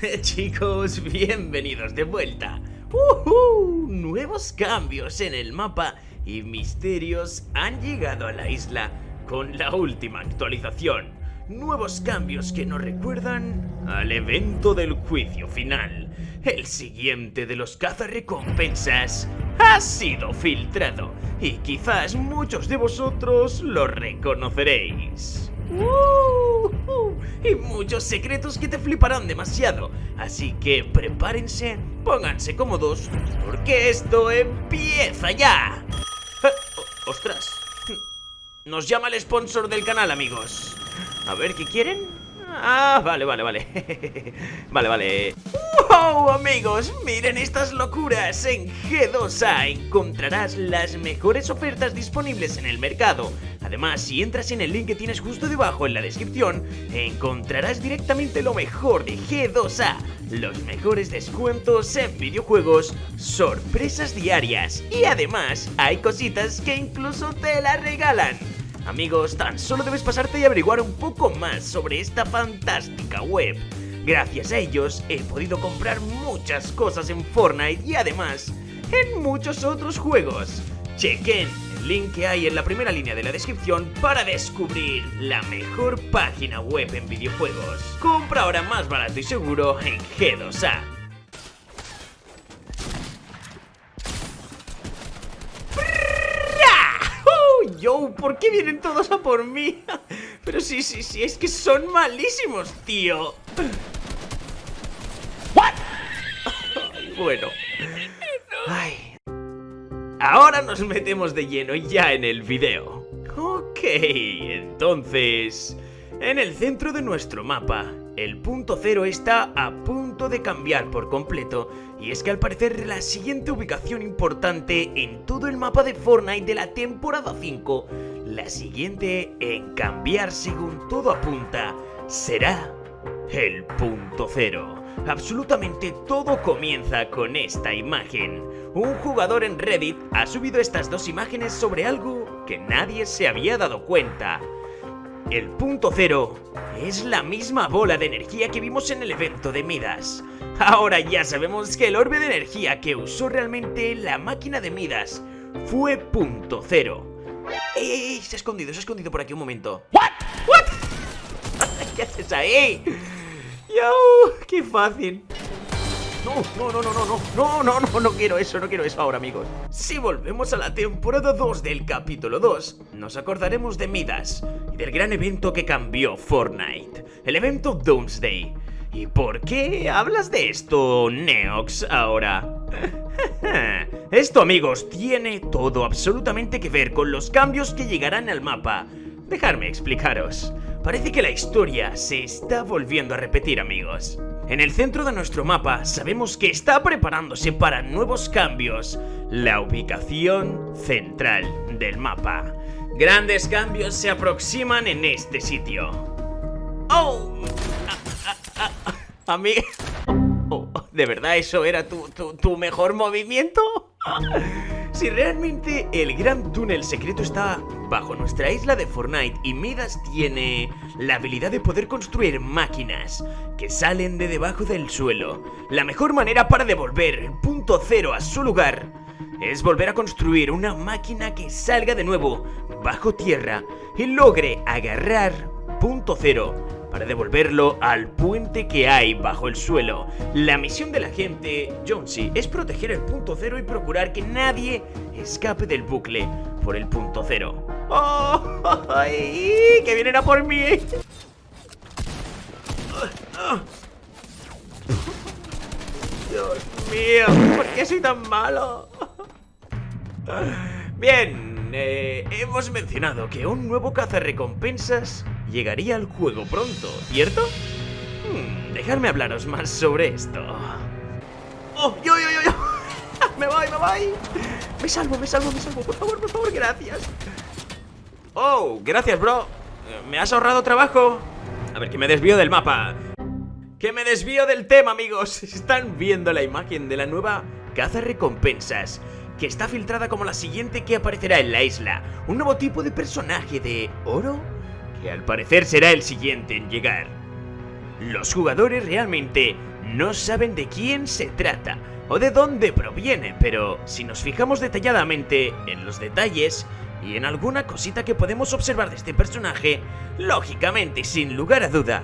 Chicos, bienvenidos de vuelta. ¡Uhú! Nuevos cambios en el mapa y misterios han llegado a la isla con la última actualización. Nuevos cambios que nos recuerdan al evento del juicio final. El siguiente de los cazarrecompensas ha sido filtrado y quizás muchos de vosotros lo reconoceréis. ¡Uh! Y muchos secretos que te fliparán demasiado. Así que prepárense, pónganse cómodos, porque esto empieza ya. Eh, ¡Ostras! Nos llama el sponsor del canal, amigos. A ver, ¿qué quieren? Ah, vale, vale, vale. vale, vale. ¡Wow, amigos! Miren estas locuras. En G2A encontrarás las mejores ofertas disponibles en el mercado. Además, si entras en el link que tienes justo debajo en la descripción, encontrarás directamente lo mejor de G2A. Los mejores descuentos en videojuegos, sorpresas diarias y además hay cositas que incluso te las regalan. Amigos, tan solo debes pasarte y averiguar un poco más sobre esta fantástica web. Gracias a ellos he podido comprar muchas cosas en Fortnite y además en muchos otros juegos. Chequen link que hay en la primera línea de la descripción para descubrir la mejor página web en videojuegos. Compra ahora más barato y seguro en G2A. yo, ¿por qué vienen todos a por mí? Pero sí, sí, sí, es que son malísimos, tío. ¿What? bueno. Ahora nos metemos de lleno ya en el video. Ok, entonces... En el centro de nuestro mapa, el punto cero está a punto de cambiar por completo y es que al parecer la siguiente ubicación importante en todo el mapa de Fortnite de la temporada 5, la siguiente en cambiar según todo apunta, será el punto cero. Absolutamente todo comienza con esta imagen. Un jugador en Reddit ha subido estas dos imágenes sobre algo que nadie se había dado cuenta. El punto cero es la misma bola de energía que vimos en el evento de Midas. Ahora ya sabemos que el orbe de energía que usó realmente la máquina de Midas fue punto cero. ¡Ey, ey, ey! Se ha escondido, se ha escondido por aquí un momento. ¿What? ¿What? ¿Qué haces ahí? ¡Qué fácil! No, no, no, no, no, no, no, no, no quiero eso, no quiero eso ahora, amigos. Si volvemos a la temporada 2 del capítulo 2, nos acordaremos de Midas y del gran evento que cambió Fortnite, el evento Doomsday. ¿Y por qué hablas de esto, Neox, ahora? esto, amigos, tiene todo absolutamente que ver con los cambios que llegarán al mapa. Dejadme explicaros. Parece que la historia se está volviendo a repetir, amigos. En el centro de nuestro mapa sabemos que está preparándose para nuevos cambios, la ubicación central del mapa. Grandes cambios se aproximan en este sitio. ¡Oh! A, mí... Oh, ¿De verdad eso era tu, tu mejor movimiento? Si realmente el gran túnel secreto está bajo nuestra isla de Fortnite y Midas tiene la habilidad de poder construir máquinas que salen de debajo del suelo, la mejor manera para devolver el punto cero a su lugar es volver a construir una máquina que salga de nuevo bajo tierra y logre agarrar punto cero para devolverlo al puente que hay bajo el suelo. La misión de la gente Jonesy es proteger el punto cero y procurar que nadie escape del bucle por el punto cero. ¡Oh! Ay, ¡Que vienen a por mí! Dios mío, ¿por qué soy tan malo? Bien, eh, hemos mencionado que un nuevo cazarrecompensas llegaría al juego pronto, ¿cierto? Hmm, dejadme hablaros más sobre esto. ¡Oh! ¡Yo, yo, yo, yo! ¡Me voy, me voy! Me salvo, me salvo, me salvo, por favor, por favor, gracias. ¡Oh! Gracias, bro. Me has ahorrado trabajo. A ver, que me desvío del mapa. Que me desvío del tema, amigos. Están viendo la imagen de la nueva caza recompensas que está filtrada como la siguiente que aparecerá en la isla. Un nuevo tipo de personaje de oro que al parecer será el siguiente en llegar. Los jugadores realmente no saben de quién se trata o de dónde proviene, pero si nos fijamos detalladamente en los detalles y en alguna cosita que podemos observar de este personaje, lógicamente y sin lugar a duda,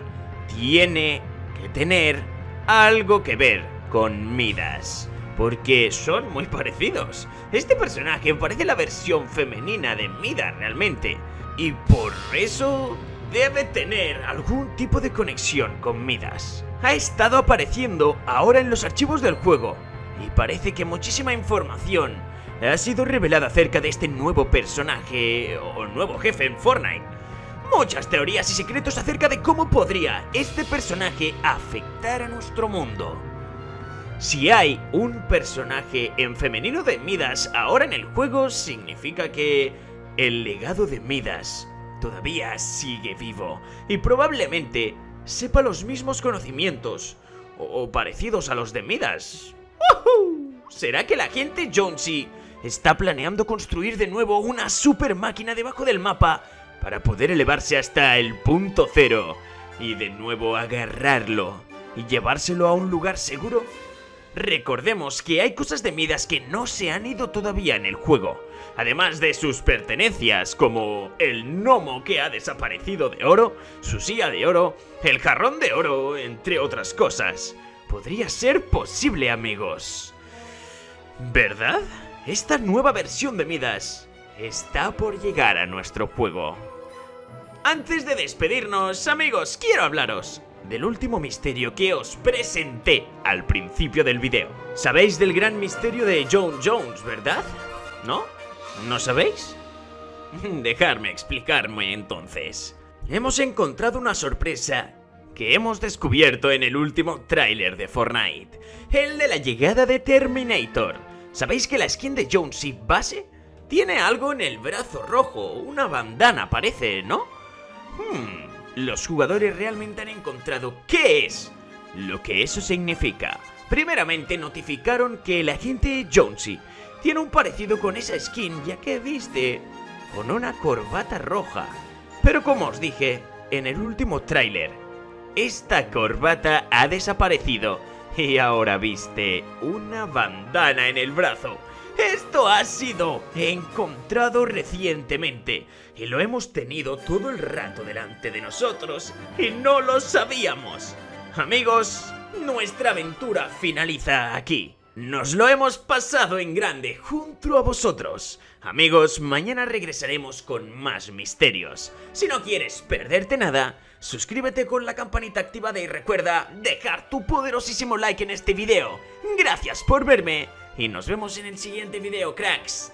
tiene que tener algo que ver con Midas. Porque son muy parecidos. Este personaje parece la versión femenina de Midas realmente. Y por eso debe tener algún tipo de conexión con Midas. Ha estado apareciendo ahora en los archivos del juego. Y parece que muchísima información ha sido revelada acerca de este nuevo personaje o nuevo jefe en Fortnite. Muchas teorías y secretos acerca de cómo podría este personaje afectar a nuestro mundo. Si hay un personaje en femenino de Midas ahora en el juego, significa que el legado de Midas todavía sigue vivo y probablemente sepa los mismos conocimientos o parecidos a los de Midas. ¿Será que la gente Jonesy está planeando construir de nuevo una super máquina debajo del mapa para poder elevarse hasta el punto cero y de nuevo agarrarlo y llevárselo a un lugar seguro? Recordemos que hay cosas de Midas que no se han ido todavía en el juego, además de sus pertenencias como el gnomo que ha desaparecido de oro, su silla de oro, el jarrón de oro, entre otras cosas. Podría ser posible, amigos. ¿Verdad? Esta nueva versión de Midas está por llegar a nuestro juego. Antes de despedirnos, amigos, quiero hablaros del último misterio que os presenté al principio del video. Sabéis del gran misterio de John Jones, ¿verdad? ¿No? ¿No sabéis? Dejarme explicarme entonces. Hemos encontrado una sorpresa que hemos descubierto en el último tráiler de Fortnite, el de la llegada de Terminator. ¿Sabéis que la skin de Jonesy base tiene algo en el brazo rojo? Una bandana parece, ¿no? Hmm, los jugadores realmente han encontrado qué es lo que eso significa. Primeramente notificaron que el agente Jonesy tiene un parecido con esa skin ya que viste con una corbata roja. Pero como os dije en el último tráiler, esta corbata ha desaparecido y ahora viste una bandana en el brazo. Esto ha sido encontrado recientemente y lo hemos tenido todo el rato delante de nosotros y no lo sabíamos. Amigos, nuestra aventura finaliza aquí. Nos lo hemos pasado en grande junto a vosotros. Amigos, mañana regresaremos con más misterios. Si no quieres perderte nada, suscríbete con la campanita activada y recuerda dejar tu poderosísimo like en este video. Gracias por verme y nos vemos en el siguiente video, cracks.